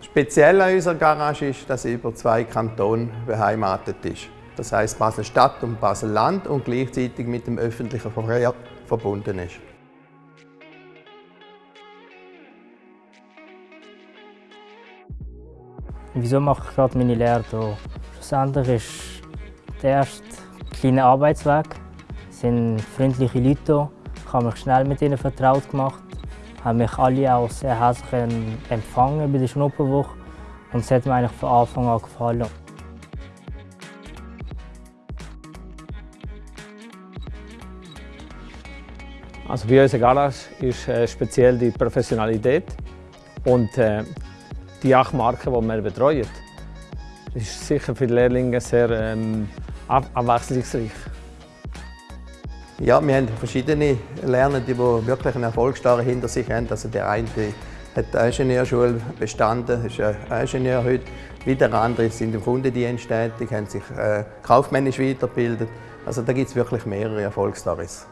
Speziell an unserer Garage ist, dass sie über zwei Kantone beheimatet ist. Das heißt Basel-Stadt und Basel-Land und gleichzeitig mit dem öffentlichen Verkehr verbunden ist. Wieso mache ich gerade meine Lehre hier? Schlussendlich ist der erste kleine Arbeitsweg. Es sind freundliche Leute hier. Ich habe mich schnell mit ihnen vertraut gemacht. Haben mich alle auch sehr herzlich empfangen bei der Schnupperwoche. Und es hat mir eigentlich von Anfang an gefallen. Also bei unserer Garage ist äh, speziell die Professionalität und äh, die acht Marken, die wir betreuen. Ist sicher für die Lehrlinge sehr ähm, abwechslungsreich. Ja, wir haben verschiedene Lernende, die wirklich eine Erfolgsstory hinter sich haben. Also der eine hat die Ingenieurschule bestanden, ist ein Ingenieur heute. Wieder andere sind im Kundendienst tätig, haben sich äh, kaufmännisch weitergebildet. Also da gibt es wirklich mehrere Erfolgsstories.